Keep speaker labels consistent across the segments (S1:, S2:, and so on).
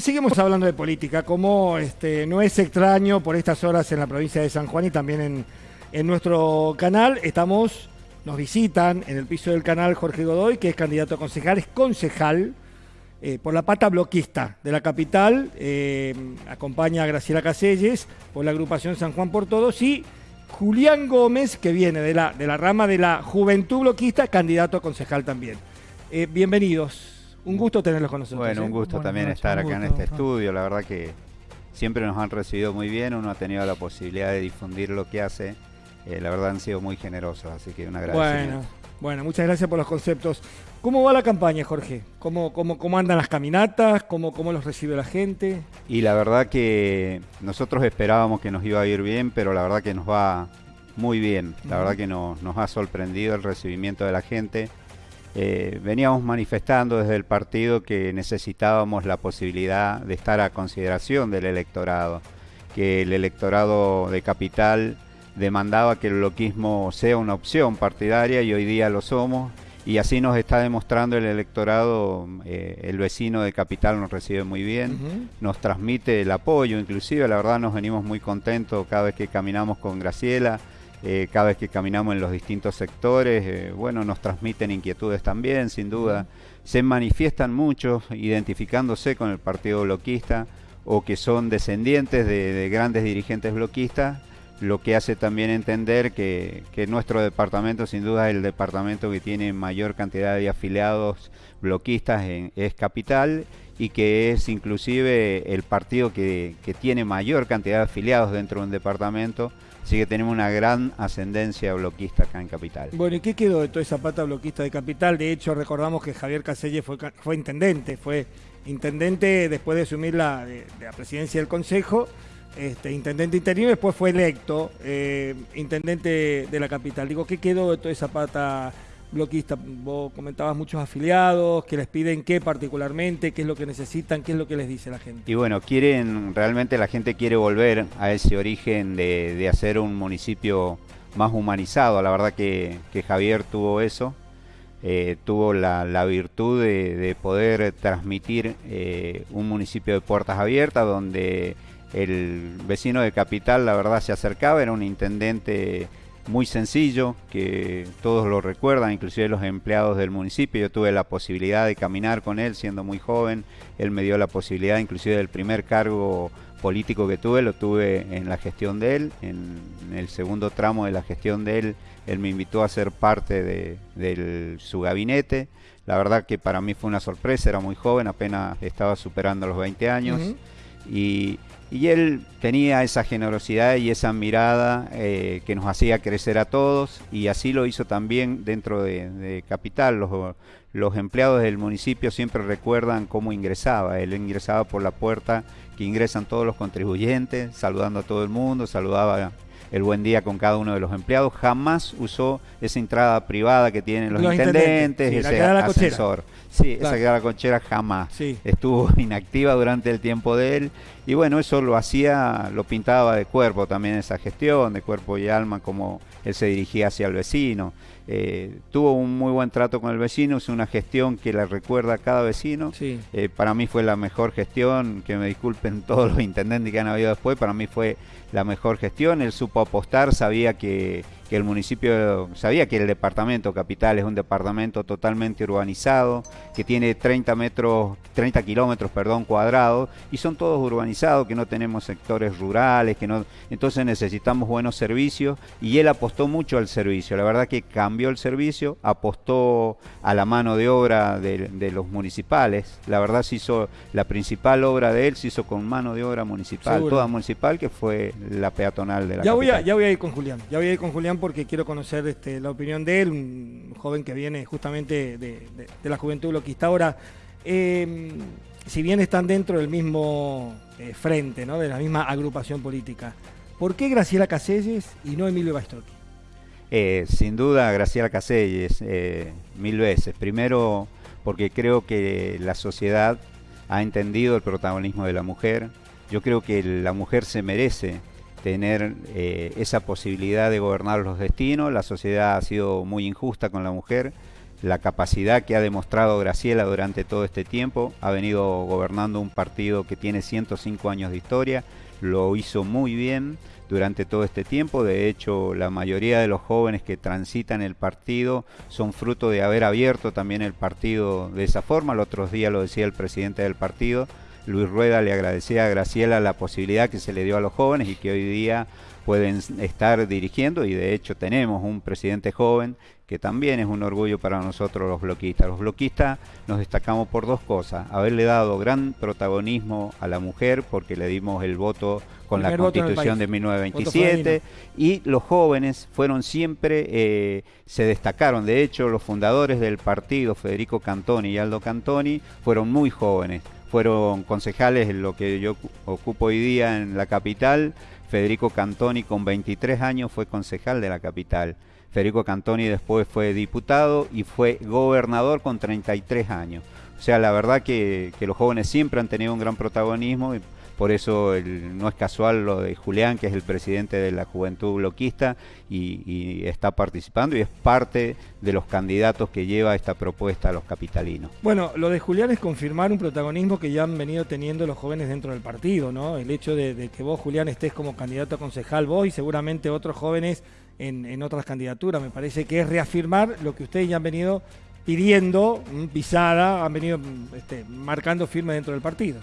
S1: Seguimos hablando de política, como este, no es extraño por estas horas en la provincia de San Juan y también en, nuestro canal. Estamos, nos visitan en el piso del canal Jorge Godoy, que es candidato a concejal, es concejal eh, por la pata bloquista de la capital. Eh, acompaña a Graciela Caselles por la agrupación San Juan por Todos y Julián Gómez, que viene de la, de la rama de la Juventud Bloquista, candidato a concejal también. Eh, bienvenidos. Un gusto tenerlos con nosotros.
S2: Bueno, un ¿eh? gusto también estar acá en este estudio. La verdad que siempre nos han recibido muy bien. Uno ha tenido la posibilidad de difundir lo que hace. Eh, la verdad han sido muy generosos, así que un agradecimiento.
S1: Bueno, bueno, muchas gracias por los conceptos. ¿Cómo va la campaña, Jorge? ¿Cómo, cómo, cómo andan las caminatas? ¿Cómo, ¿Cómo los recibe la gente?
S2: Y la verdad que nosotros esperábamos que nos iba a ir bien, pero la verdad que nos va muy bien. La verdad que nos, nos ha sorprendido el recibimiento de la gente. Eh, veníamos manifestando desde el partido que necesitábamos la posibilidad de estar a consideración del electorado, que el electorado de capital demandaba que el bloquismo sea una opción partidaria y hoy día lo somos y así nos está demostrando el electorado, eh, el vecino de Capital nos recibe muy bien, nos transmite el apoyo, inclusive la verdad nos venimos muy contentos cada vez que caminamos con Graciela, eh, cada vez que caminamos en los distintos sectores, eh, bueno, nos transmiten inquietudes también, sin duda. Se manifiestan muchos identificándose con el partido bloquista o que son descendientes de, grandes dirigentes bloquistas, lo que hace también entender que, nuestro departamento sin duda es el departamento que tiene mayor cantidad de afiliados bloquistas en, es Capital y que es inclusive el partido que, que tiene mayor cantidad de afiliados dentro de un departamento Así que tenemos una gran ascendencia bloquista acá en Capital.
S1: Bueno, ¿y qué quedó de toda esa pata bloquista de Capital? De hecho, recordamos que Javier Caselle fue, intendente, fue intendente después de asumir la, la presidencia del Consejo, este, intendente interino, después fue electo eh, intendente de la capital. Digo, ¿qué quedó de toda esa pata bloquista. Vos comentabas muchos afiliados que les piden qué particularmente, qué es lo que necesitan, qué es lo que les dice la gente.
S2: Y bueno, quieren, realmente la gente quiere volver a ese origen de, hacer un municipio más humanizado. La verdad que, Javier tuvo eso. Eh, tuvo la, virtud de, poder transmitir eh, un municipio de puertas abiertas donde el vecino de Capital la verdad se acercaba, era un intendente muy sencillo, que todos lo recuerdan, inclusive los empleados del municipio. Yo tuve la posibilidad de caminar con él siendo muy joven. Él me dio la posibilidad, inclusive del primer cargo político que tuve, lo tuve en la gestión de él. En, el segundo tramo de la gestión de él, él me invitó a ser parte de, su gabinete. La verdad que para mí fue una sorpresa, era muy joven, apenas estaba superando los 20 años. Y y él tenía esa generosidad y esa mirada eh, que nos hacía crecer a todos y así lo hizo también dentro de, Capital. Los, los, empleados del municipio siempre recuerdan cómo ingresaba. Él ingresaba por la puerta que ingresan todos los contribuyentes, saludando a todo el mundo, saludaba el buen día con cada uno de los empleados. Jamás usó esa entrada privada que tienen los, intendentes, ese ascensor. Sí, esa la conchera jamás. Estuvo inactiva durante el tiempo de él. Y bueno, eso lo hacía, lo pintaba de cuerpo también esa gestión, de cuerpo y alma, como él se dirigía hacia el vecino. Eh, tuvo un muy buen trato con el vecino, es una gestión que le recuerda a cada vecino. Eh, para mí fue la mejor gestión, que me disculpen todos los intendentes que han habido después, para mí fue la mejor gestión. Él supo apostar, sabía que, que el municipio, sabía que el departamento capital es un departamento totalmente urbanizado, que tiene 30 metros, 30 kilómetros, perdón, cuadrados, y son todos urbanizados, que no tenemos sectores rurales, que no, entonces necesitamos buenos servicios, y él apostó mucho al servicio. La verdad que cambió el servicio, apostó a la mano de obra de, los municipales. La verdad se hizo, la principal obra de él se hizo con mano de obra municipal, toda municipal, que fue la peatonal de la
S1: ya Voy a, ya voy a ir con Julián, ya voy a ir con Julián porque quiero conocer este, la opinión de él, un joven que viene justamente de, la juventud bloquista. Ahora, em, si bien están dentro del mismo eh, frente, ¿no? de la misma agrupación política, ¿por qué Graciela Caselles y no Emilio Baistroqui?
S2: Eh, sin duda, Graciela Caselles, eh, mil veces. Primero, porque creo que la sociedad ha entendido el protagonismo de la mujer. Yo creo que la mujer se merece tener eh, esa posibilidad de gobernar los destinos. La sociedad ha sido muy injusta con la mujer. la capacidad que ha demostrado Graciela durante todo este tiempo. Ha venido gobernando un partido que tiene 105 años de historia, lo hizo muy bien durante todo este tiempo. De hecho, la mayoría de los jóvenes que transitan el partido son fruto de haber abierto también el partido de esa forma. El otro día lo decía el presidente del partido. Luis Rueda le agradecía a Graciela la posibilidad que se le dio a los jóvenes y que hoy día pueden estar dirigiendo y de hecho tenemos un presidente joven que también es un orgullo para nosotros los bloquistas. Los bloquistas nos destacamos por dos cosas, haberle dado gran protagonismo a la mujer porque le dimos el voto con la constitución de 1927 y los jóvenes fueron siempre, eh, se destacaron, de hecho los fundadores del partido, Federico Cantoni y Aldo Cantoni, fueron muy jóvenes, fueron concejales en lo que yo ocupo hoy día en la capital, Federico Cantoni con 23 años fue concejal de la capital. Federico Cantoni después fue diputado y fue gobernador con 33 años. O sea, la verdad que, que los jóvenes siempre han tenido un gran protagonismo por eso no es casual lo de Julián, que es el presidente de la Juventud Bloquista y, está participando y es parte de los candidatos que lleva esta propuesta a los capitalinos.
S1: Bueno, lo de Julián es confirmar un protagonismo que ya han venido teniendo los jóvenes dentro del partido, ¿no? El hecho de, que vos, Julián, estés como candidato a concejal, vos y seguramente otros jóvenes en, otras candidaturas. Me parece que es reafirmar lo que ustedes ya han venido pidiendo, pisada, han venido este, marcando firme dentro del partido.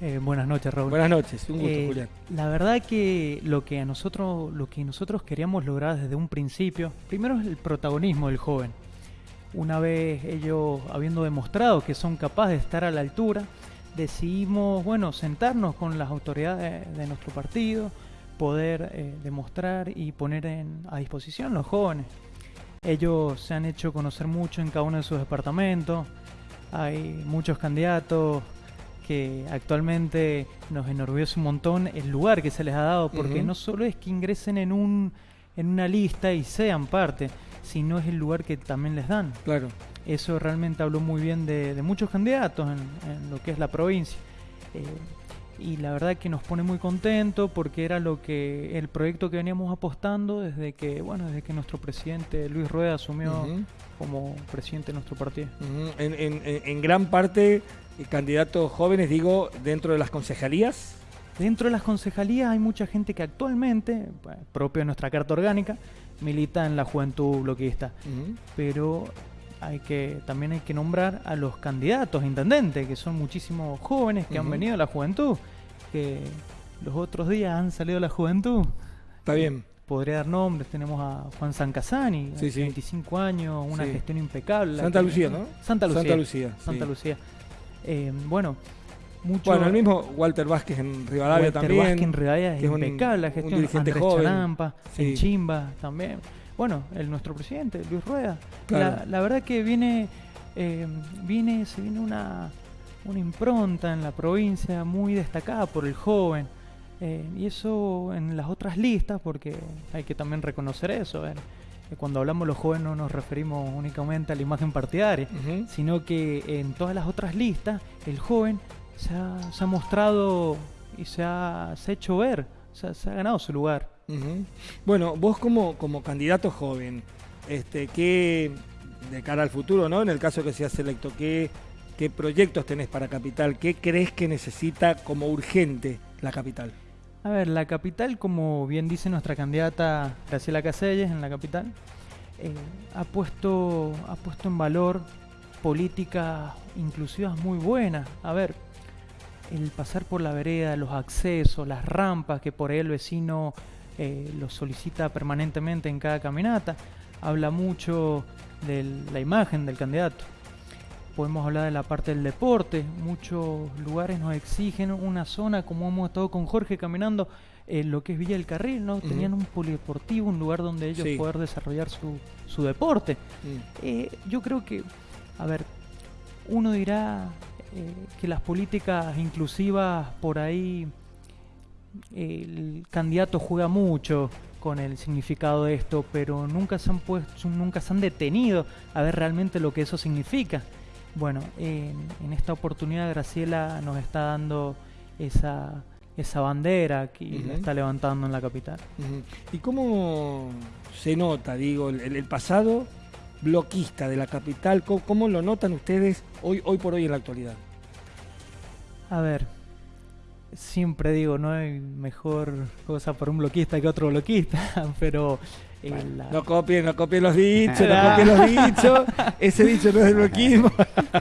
S3: Eh, buenas noches, Raúl.
S1: Buenas noches, un gusto,
S3: eh,
S1: Julián.
S3: La verdad que lo que a nosotros, lo que nosotros queríamos lograr desde un principio, primero es el protagonismo del joven. Una vez ellos habiendo demostrado que son capaces de estar a la altura, decidimos, bueno, sentarnos con las autoridades de nuestro partido, poder eh, demostrar y poner a disposición los jóvenes. Ellos se han hecho conocer mucho en cada uno de sus departamentos. Hay muchos candidatos que actualmente nos enorgullece un montón el lugar que se les ha dado, porque no solo es que ingresen en, un, en una lista y sean parte, sino es el lugar que también les dan.
S1: Claro.
S3: Eso realmente habló muy bien de, muchos candidatos en, lo que es la provincia. Eh, y la verdad que nos pone muy contentos porque era lo que el proyecto que veníamos apostando desde que bueno desde que nuestro presidente Luis Rueda asumió como presidente de nuestro partido
S1: en, en, en, gran parte candidatos jóvenes, digo, dentro de las concejalías?
S3: Dentro de las concejalías hay mucha gente que actualmente, propio de nuestra carta orgánica, milita en la juventud bloquista. Pero hay que también hay que nombrar a los candidatos a intendente, que son muchísimos jóvenes que han venido a la juventud, que los otros días han salido a la juventud.
S1: Está bien.
S3: Podría dar nombres, tenemos a Juan San Casani, 25 años, una gestión impecable.
S1: Santa Lucía, ¿no?
S3: Santa Lucía.
S1: Santa Lucía.
S3: Santa Lucía. Eh, bueno, mucho.
S1: Bueno, el mismo Walter Vázquez en Rivadavia también.
S3: Walter Vázquez en Rivadavia es, impecable la gestión. Un dirigente Andrés joven. en Chimba también. Bueno, el nuestro presidente, Luis Rueda. La, verdad que viene, eh, viene, se viene una, una impronta en la provincia muy destacada por el joven. Eh, y eso en las otras listas, porque hay que también reconocer eso cuando hablamos los jóvenes no nos referimos únicamente a la imagen partidaria, sino que en todas las otras listas el joven se ha, mostrado y se ha, hecho ver, se ha ganado su lugar.
S1: Bueno, vos como, como candidato joven, este, ¿qué, de cara al futuro, ¿no? En el caso que seas electo, ¿qué, ¿qué proyectos tenés para Capital? ¿Qué crees que necesita como urgente la capital?
S3: A ver, la capital, como bien dice nuestra candidata Graciela Caselles en la capital, eh, ha, puesto, ha puesto en valor políticas inclusivas muy buenas. A ver, el pasar por la vereda, los accesos, las rampas que por ahí el vecino eh, los solicita permanentemente en cada caminata, habla mucho de la imagen del candidato podemos hablar de la parte del deporte. Muchos lugares nos exigen una zona, como hemos estado con Jorge caminando, en lo que es Villa del Carril, ¿no? Tenían un polideportivo, un lugar donde ellos poder desarrollar su, su deporte. Mm. Eh, yo creo que, a ver, uno dirá eh, que las políticas inclusivas por ahí el candidato juega mucho con el significado de esto, pero nunca se han puesto, nunca se han detenido a ver realmente lo que eso significa. Bueno, en, esta oportunidad Graciela nos está dando esa, esa bandera que la está levantando en la capital.
S1: ¿Y cómo se nota, digo, el, pasado bloquista de la capital, ¿cómo, lo notan ustedes hoy, hoy por hoy en la actualidad?
S3: A ver, siempre digo, no hay mejor cosa para un bloquista que otro bloquista, pero...
S1: No copien, no copien los dichos, no copien los dichos, ese dicho no es el bloquismo.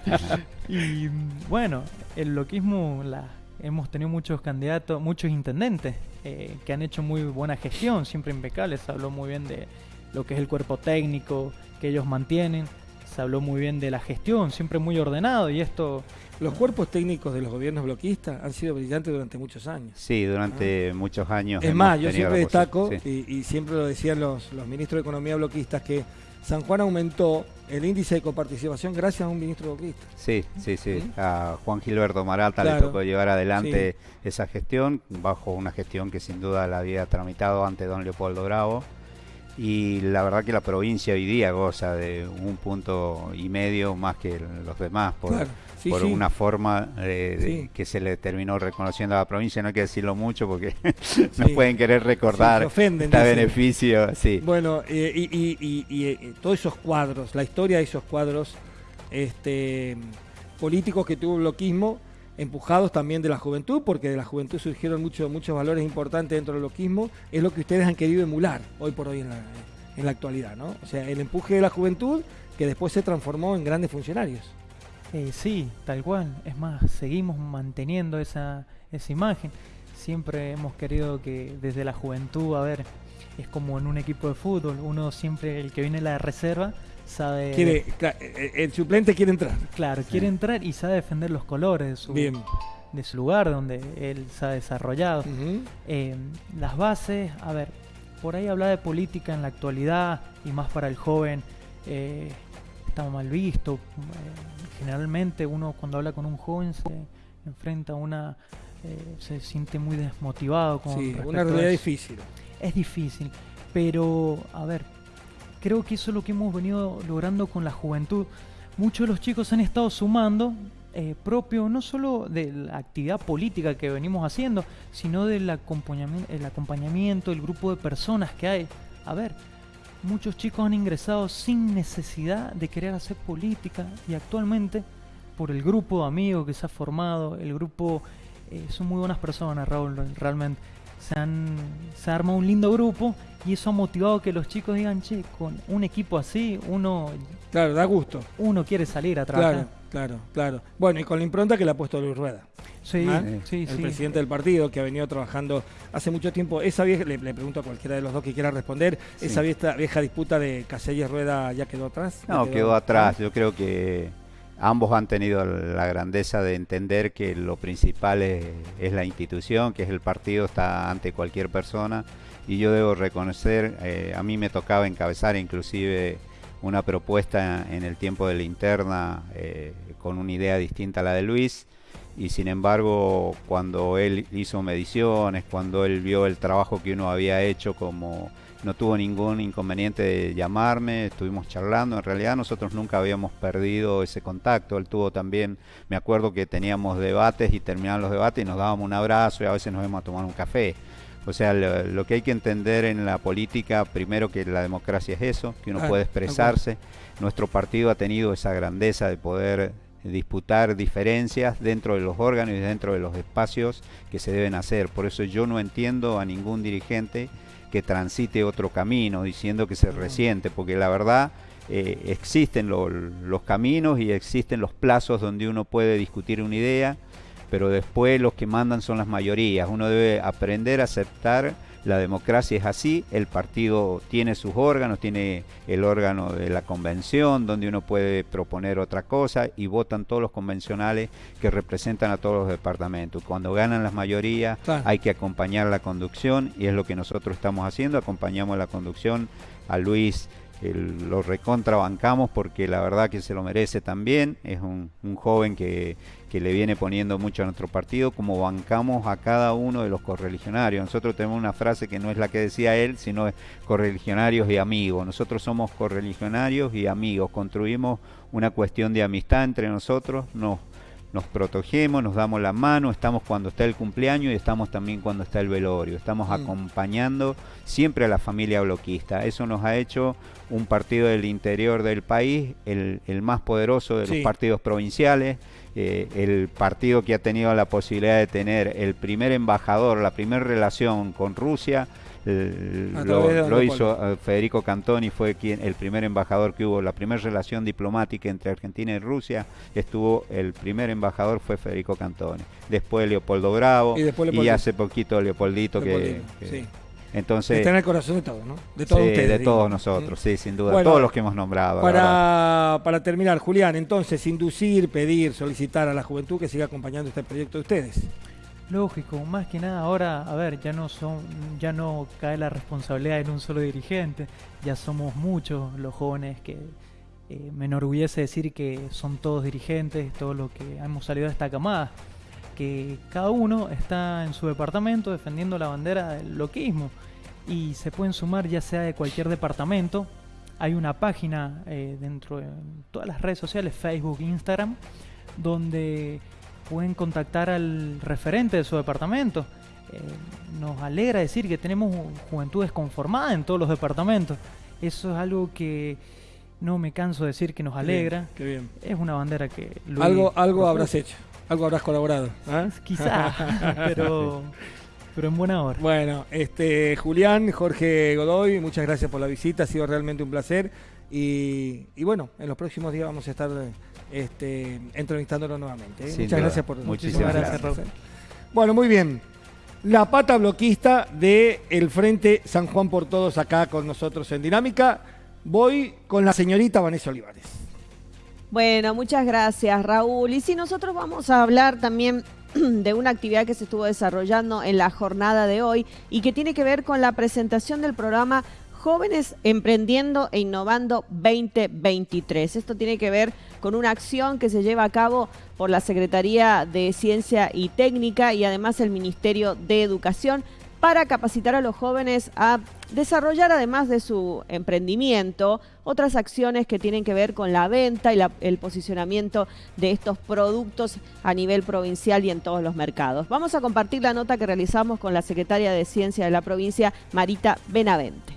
S3: y bueno, el bloquismo, la, hemos tenido muchos candidatos, muchos intendentes eh, que han hecho muy buena gestión, siempre impecables, se habló muy bien de lo que es el cuerpo técnico que ellos mantienen, se habló muy bien de la gestión, siempre muy ordenado y esto
S1: los cuerpos técnicos de los gobiernos bloquistas han sido brillantes durante muchos años.
S2: Sí, durante ah. muchos años.
S1: Es más, yo siempre destaco, y, siempre lo decían los, los ministros de Economía bloquistas, que San Juan aumentó el índice de coparticipación gracias a un ministro bloquista.
S2: Sí, sí, sí. A Juan Gilberto Marata le tocó llevar adelante esa gestión, bajo una gestión que sin duda la había tramitado ante don Leopoldo Bravo y la verdad que la provincia hoy día goza de un punto y medio más que los demás por, por una forma de, que se le terminó reconociendo a la provincia no hay que decirlo mucho porque no pueden querer recordar este beneficio sí.
S1: Bueno eh, y, y, eh, todos esos cuadros la historia de esos cuadros este políticos que tuvo el bloquismo empujados también de la juventud, porque de la juventud surgieron muchos muchos valores importantes dentro del loquismo, es lo que ustedes han querido emular hoy por hoy en la, en la actualidad, ¿no? O sea, el empuje de la juventud que después se transformó en grandes funcionarios.
S3: Eh, sí, tal cual. Es más, seguimos manteniendo esa, esa imagen. Siempre hemos querido que desde la juventud, a ver, es como en un equipo de fútbol, uno siempre, el que viene a la reserva, sabe...
S1: Quiere, eh, el suplente quiere entrar.
S3: Claro, quiere entrar y sabe defender los colores de su, De su lugar donde él se ha desarrollado. Eh, las bases, a ver, por ahí habla de política en la actualidad y más para el joven eh, está mal visto. generalmente uno cuando habla con un joven se enfrenta a una... se siente muy desmotivado. Con
S1: sí, una realidad difícil.
S3: Es difícil, pero a ver, creo que eso es lo que hemos venido logrando con la juventud. Muchos de los chicos han estado sumando eh, propio no solo de la actividad política que venimos haciendo, sino del acompañamiento, el acompañamiento, el grupo de personas que hay. A ver, muchos chicos han ingresado sin necesidad de querer hacer política y actualmente por el grupo de amigos que se ha formado, el grupo, eh, son muy buenas personas, Raúl, realmente se, han, se arma un lindo grupo y eso ha motivado que los chicos digan, che, con un equipo así, uno...
S1: Claro, da gusto.
S3: Uno quiere salir a trabajar.
S1: Claro, claro, claro. Bueno, y con la impronta que le ha puesto Luis Rueda.
S3: Sí,
S1: ¿Ah? sí, El presidente del partido que ha venido trabajando hace mucho tiempo. Esa vieja, le, pregunto a cualquiera de los dos que quiera responder, esa vieja, vieja disputa de Casella Rueda ya quedó atrás.
S2: No, quedó, atrás. Yo creo que ambos han tenido la grandeza de entender que lo principal es, la institución, que es el partido, está ante cualquier persona. Y yo debo reconocer, eh, a mí me tocaba encabezar inclusive una propuesta en el tiempo de la interna eh, con una idea distinta a la de Luis. Y sin embargo, cuando él hizo mediciones, cuando él vio el trabajo que uno había hecho como no tuvo ningún inconveniente de llamarme, estuvimos charlando, en realidad nosotros nunca habíamos perdido ese contacto, él tuvo también, me acuerdo que teníamos debates y terminaban los debates y nos dábamos un abrazo y a veces nos íbamos a tomar un café. O sea, lo, que hay que entender en la política, primero que la democracia es eso, que uno ah, puede expresarse. Nuestro partido ha tenido esa grandeza de poder disputar diferencias dentro de los órganos y dentro de los espacios que se deben hacer. Por eso yo no entiendo a ningún dirigente que transite otro camino, diciendo que se resiente, porque la verdad eh, existen los caminos y existen los plazos donde uno puede discutir una idea, pero después los que mandan son las mayorías. Uno debe aprender a aceptar la democracia es así, el partido tiene sus órganos, tiene el órgano de la convención donde uno puede proponer otra cosa y votan todos los convencionales que representan a todos los departamentos. Cuando ganan las mayorías hay que acompañar la conducción y es lo que nosotros estamos haciendo, acompañamos la conducción a Luis lo recontrabancamos porque la verdad que se lo merece también. Es un, joven que, le viene poniendo mucho a nuestro partido, como bancamos a cada uno de los correligionarios. Nosotros tenemos una frase que no es la que decía él, sino correligionarios y amigos. Nosotros somos correligionarios y amigos. Construimos una cuestión de amistad entre nosotros, nos nos protegemos, nos damos la mano, estamos cuando está el cumpleaños y estamos también cuando está el velorio. Estamos mm. acompañando siempre a la familia bloquista. Eso nos ha hecho un partido del interior del país, el, más poderoso de los partidos provinciales, eh, el partido que ha tenido la posibilidad de tener el primer embajador, la primera relación con Rusia lo, hizo eh, Federico Cantoni, fue quien el primer embajador que hubo, la primera relación diplomática entre Argentina y Rusia, estuvo el primer embajador fue Federico Cantoni, después Leopoldo Bravo y, hace poquito Leopoldito, que, Entonces,
S1: está en el corazón de todos, ¿no?
S2: De todos ustedes. De todos nosotros, sí, sin duda. todos los que hemos nombrado.
S1: Para, para terminar, Julián, entonces, inducir, pedir, solicitar a la juventud que siga acompañando este proyecto de ustedes.
S3: Lógico, más que nada ahora, a ver, ya no son, ya no cae la responsabilidad en un solo dirigente, ya somos muchos los jóvenes que eh, me enorgullece decir que son todos dirigentes, todos los que hemos salido de esta camada, que cada uno está en su departamento defendiendo la bandera del loquismo y se pueden sumar ya sea de cualquier departamento. Hay una página eh, dentro de todas las redes sociales, Facebook, Instagram, donde pueden contactar al referente de su departamento. Eh, nos alegra decir que tenemos juventudes conformadas en todos los departamentos. Eso es algo que no me canso de decir que nos alegra.
S1: Qué bien.
S3: Es una bandera que...
S1: algo algo habrás hecho, algo habrás colaborado.
S3: ¿ah? Quizá, pero, pero en buena hora.
S1: Bueno, este Julián, Jorge Godoy, muchas gracias por la visita, ha sido realmente un placer. Y, y bueno, en los próximos días vamos a estar este, entrevistándolo nuevamente. ¿eh? Muchas gracias por
S2: Muchísimas gracias,
S1: Bueno, muy bien. La pata bloquista del el Frente San Juan por Todos acá con nosotros en Dinámica. Voy con la señorita Vanessa Olivares.
S4: Bueno, muchas gracias Raúl. Y si nosotros vamos a hablar también de una actividad que se estuvo desarrollando en la jornada de hoy y que tiene que ver con la presentación del programa Jóvenes Emprendiendo e Innovando 2023. Esto tiene que ver con una acción que se lleva a cabo por la Secretaría de Ciencia y Técnica y además el Ministerio de Educación para capacitar a los jóvenes a desarrollar, además de su emprendimiento, otras acciones que tienen que ver con la venta y el posicionamiento de estos productos a nivel provincial y en todos los mercados. Vamos a compartir la nota que realizamos con la secretaria de Ciencia de la provincia, Marita Benavente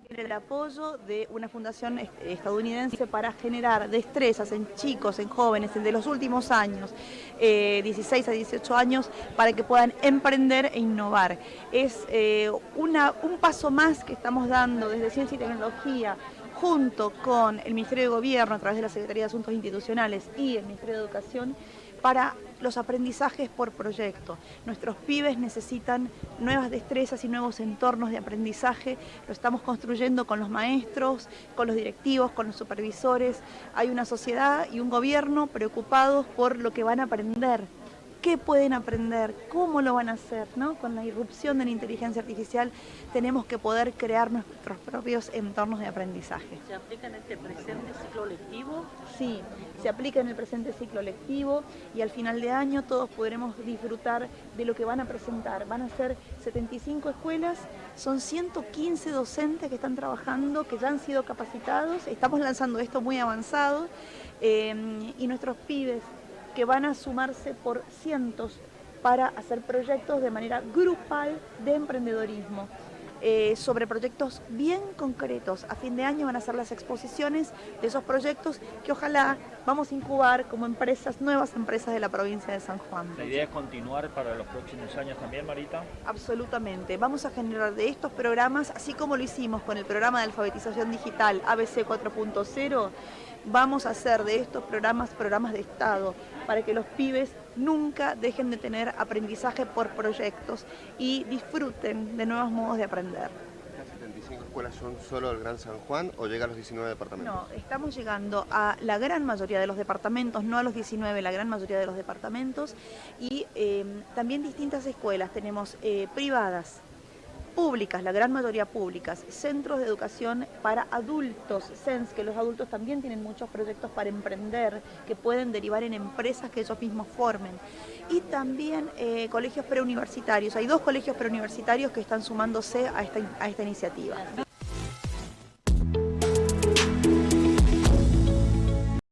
S5: tener el apoyo de una fundación estadounidense para generar destrezas en chicos, en jóvenes, de los últimos años, 16 eh, a 18 años, para que puedan emprender e innovar. Es eh, un paso más que estamos dando desde Ciencia y Tecnología junto con el Ministerio de Gobierno a través de la Secretaría de Asuntos Institucionales y el Ministerio de Educación para los aprendizajes por proyecto. Nuestros pibes necesitan nuevas destrezas y nuevos entornos de aprendizaje. Lo estamos construyendo con los maestros, con los directivos, con los supervisores. Hay una sociedad y un gobierno preocupados por lo que van a aprender qué pueden aprender, cómo lo van a hacer, ¿no? Con la irrupción de la inteligencia artificial tenemos que poder crear nuestros propios entornos de aprendizaje.
S6: ¿Se aplica en este presente ciclo lectivo?
S5: Sí, se aplica en el presente ciclo lectivo y al final de año todos podremos disfrutar de lo que van a presentar. Van a ser 75 escuelas, son 115 docentes que están trabajando, que ya han sido capacitados, estamos lanzando esto muy avanzado eh, y nuestros pibes que van a sumarse por cientos para hacer proyectos de manera grupal de emprendedorismo. Eh, sobre proyectos bien concretos. A fin de año van a ser las exposiciones de esos proyectos que ojalá vamos a incubar como empresas, nuevas empresas de la provincia de San Juan.
S6: ¿La idea es continuar para los próximos años también, Marita?
S5: Absolutamente. Vamos a generar de estos programas, así como lo hicimos con el programa de alfabetización digital ABC 4.0, vamos a hacer de estos programas programas de Estado para que los pibes nunca dejen de tener aprendizaje por proyectos y disfruten de nuevos modos de aprender.
S7: ¿Las 75 escuelas son solo del Gran San Juan o llega a los 19 departamentos?
S5: No, estamos llegando a la gran mayoría de los departamentos, no a los 19, la gran mayoría de los departamentos y eh, también distintas escuelas, tenemos eh, privadas, públicas, la gran mayoría públicas, centros de educación para adultos, SENS, que los adultos también tienen muchos proyectos para emprender, que pueden derivar en empresas que ellos mismos formen. Y también eh, colegios preuniversitarios, hay dos colegios preuniversitarios que están sumándose a esta, a esta iniciativa.